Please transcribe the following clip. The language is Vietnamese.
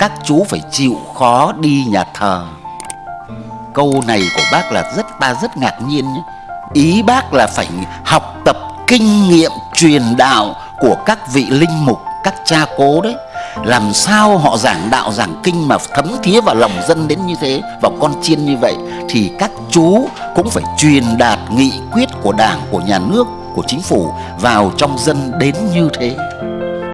các chú phải chịu khó đi nhà thờ. Câu này của bác là rất, ta rất ngạc nhiên nhé. Ý bác là phải học tập kinh nghiệm truyền đạo của các vị linh mục, các cha cố đấy. Làm sao họ giảng đạo, giảng kinh mà thấm thía vào lòng dân đến như thế, vào con chiên như vậy, thì các chú cũng phải truyền đạt nghị quyết của đảng, của nhà nước, của chính phủ vào trong dân đến như thế.